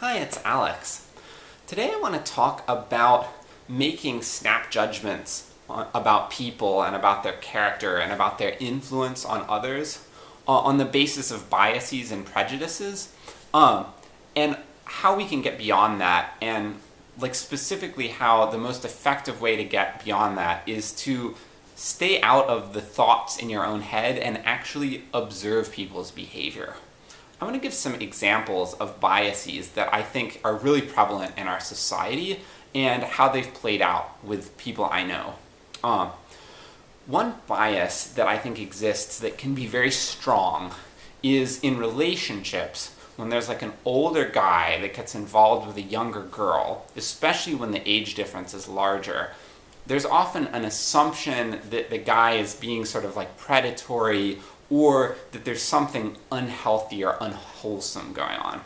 Hi, it's Alex. Today I want to talk about making snap judgments about people and about their character and about their influence on others uh, on the basis of biases and prejudices, um, and how we can get beyond that, and like specifically how the most effective way to get beyond that is to stay out of the thoughts in your own head and actually observe people's behavior. I want to give some examples of biases that I think are really prevalent in our society and how they've played out with people I know. Um, one bias that I think exists that can be very strong is in relationships when there's like an older guy that gets involved with a younger girl, especially when the age difference is larger, there's often an assumption that the guy is being sort of like predatory or that there's something unhealthy or unwholesome going on.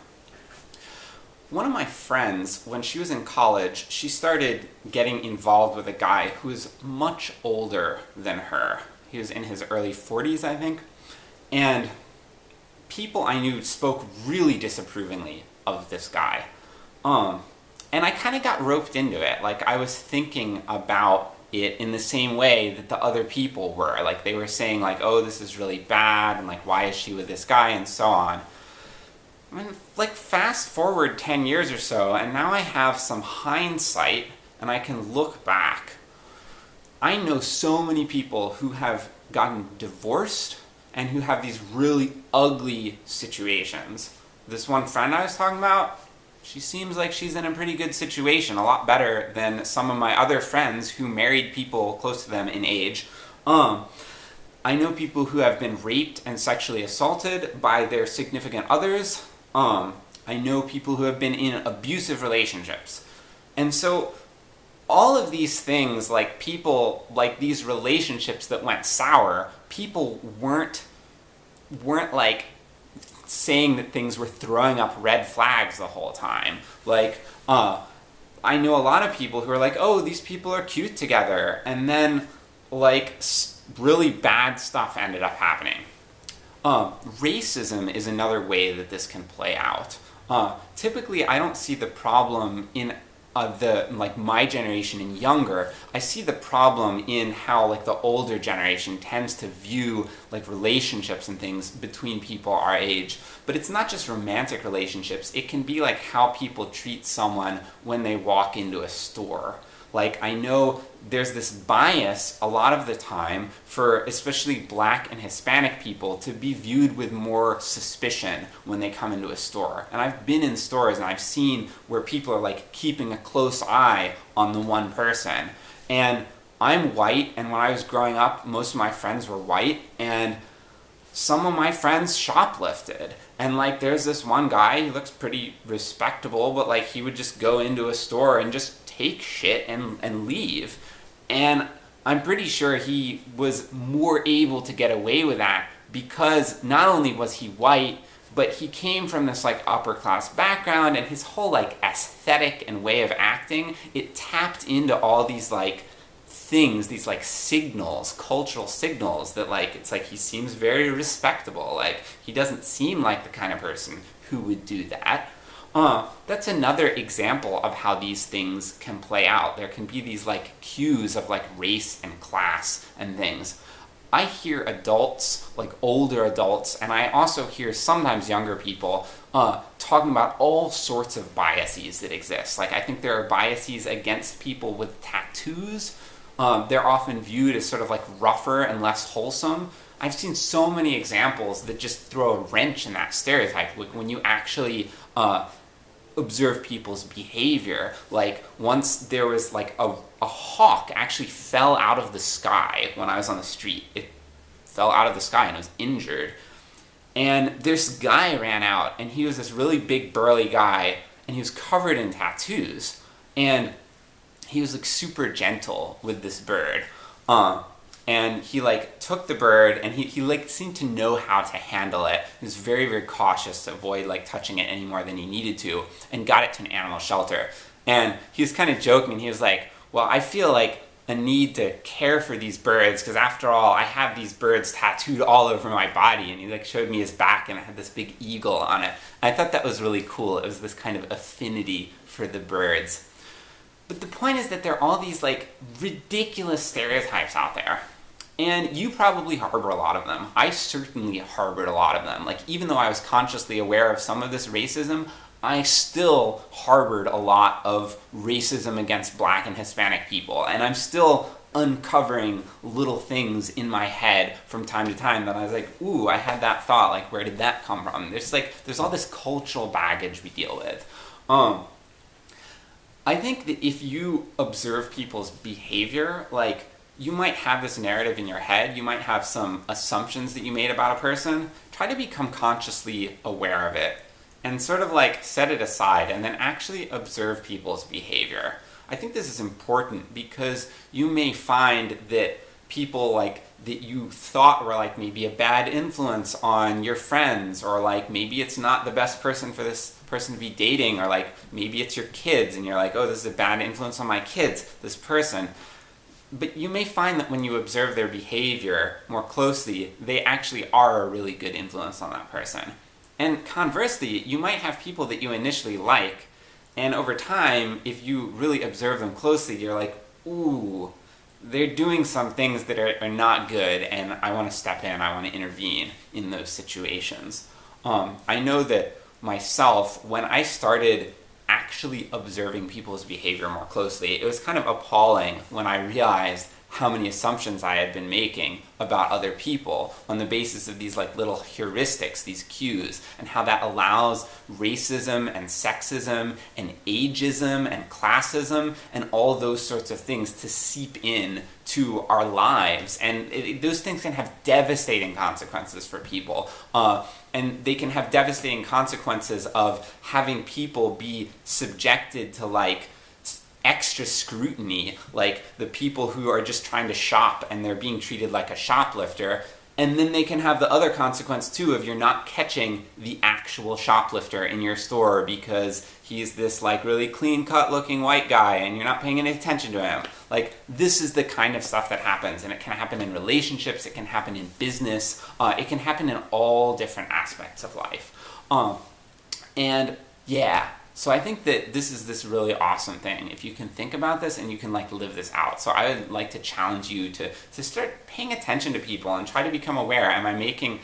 One of my friends, when she was in college, she started getting involved with a guy who was much older than her. He was in his early 40s, I think. And people I knew spoke really disapprovingly of this guy. Um, and I kind of got roped into it. Like, I was thinking about it in the same way that the other people were. Like they were saying like, oh, this is really bad, and like, why is she with this guy, and so on. I mean, like fast forward 10 years or so, and now I have some hindsight, and I can look back. I know so many people who have gotten divorced, and who have these really ugly situations. This one friend I was talking about, she seems like she's in a pretty good situation, a lot better than some of my other friends who married people close to them in age. Um, I know people who have been raped and sexually assaulted by their significant others. Um, I know people who have been in abusive relationships. And so, all of these things, like people, like these relationships that went sour, people weren't, weren't like saying that things were throwing up red flags the whole time. Like, uh, I know a lot of people who are like, oh, these people are cute together, and then, like, really bad stuff ended up happening. Uh, racism is another way that this can play out. Uh, typically, I don't see the problem in uh, the like my generation and younger, I see the problem in how like the older generation tends to view like relationships and things between people our age. But it's not just romantic relationships, it can be like how people treat someone when they walk into a store. Like, I know there's this bias a lot of the time for especially black and Hispanic people to be viewed with more suspicion when they come into a store. And I've been in stores and I've seen where people are like keeping a close eye on the one person. And I'm white, and when I was growing up, most of my friends were white, and some of my friends shoplifted. And like there's this one guy, he looks pretty respectable, but like he would just go into a store and just take shit and, and leave. And I'm pretty sure he was more able to get away with that because not only was he white, but he came from this like upper class background and his whole like aesthetic and way of acting, it tapped into all these like things, these like signals, cultural signals that like, it's like he seems very respectable, like he doesn't seem like the kind of person who would do that. Uh, that's another example of how these things can play out. There can be these like cues of like race and class and things. I hear adults, like older adults, and I also hear sometimes younger people uh, talking about all sorts of biases that exist. Like I think there are biases against people with tattoos. Um, they're often viewed as sort of like rougher and less wholesome. I've seen so many examples that just throw a wrench in that stereotype. Like when you actually uh, observe people's behavior. Like, once there was like a, a hawk actually fell out of the sky when I was on the street. It fell out of the sky and was injured. And this guy ran out, and he was this really big burly guy, and he was covered in tattoos. And he was like super gentle with this bird. Uh, and he like took the bird and he, he like seemed to know how to handle it. He was very, very cautious to avoid like touching it any more than he needed to and got it to an animal shelter. And he was kind of joking, and he was like, well, I feel like a need to care for these birds because after all I have these birds tattooed all over my body and he like showed me his back and it had this big eagle on it. I thought that was really cool. It was this kind of affinity for the birds. But the point is that there are all these like ridiculous stereotypes out there. And you probably harbor a lot of them. I certainly harbored a lot of them. Like even though I was consciously aware of some of this racism, I still harbored a lot of racism against black and Hispanic people. And I'm still uncovering little things in my head from time to time that I was like, ooh, I had that thought, like where did that come from? There's like there's all this cultural baggage we deal with. Um I think that if you observe people's behavior, like you might have this narrative in your head, you might have some assumptions that you made about a person, try to become consciously aware of it and sort of like set it aside and then actually observe people's behavior. I think this is important because you may find that people like that you thought were like maybe a bad influence on your friends or like maybe it's not the best person for this person to be dating or like maybe it's your kids and you're like oh this is a bad influence on my kids this person. But you may find that when you observe their behavior more closely they actually are a really good influence on that person. And conversely, you might have people that you initially like, and over time, if you really observe them closely, you're like, ooh, they're doing some things that are, are not good, and I want to step in, I want to intervene in those situations. Um, I know that myself, when I started actually observing people's behavior more closely, it was kind of appalling when I realized how many assumptions I had been making about other people on the basis of these like little heuristics, these cues, and how that allows racism and sexism and ageism and classism and all those sorts of things to seep in to our lives. And it, those things can have devastating consequences for people. Uh, and they can have devastating consequences of having people be subjected to like extra scrutiny, like the people who are just trying to shop and they're being treated like a shoplifter. And then they can have the other consequence too of you're not catching the actual shoplifter in your store because he's this like really clean cut looking white guy and you're not paying any attention to him. Like this is the kind of stuff that happens and it can happen in relationships, it can happen in business, uh, it can happen in all different aspects of life. Um, and yeah, so I think that this is this really awesome thing. If you can think about this and you can like live this out. So I would like to challenge you to, to start paying attention to people and try to become aware. Am I making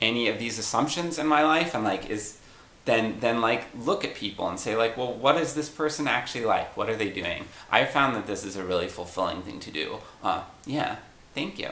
any of these assumptions in my life? And like, is, then, then like look at people and say like, well, what is this person actually like? What are they doing? I found that this is a really fulfilling thing to do. Uh, yeah, thank you.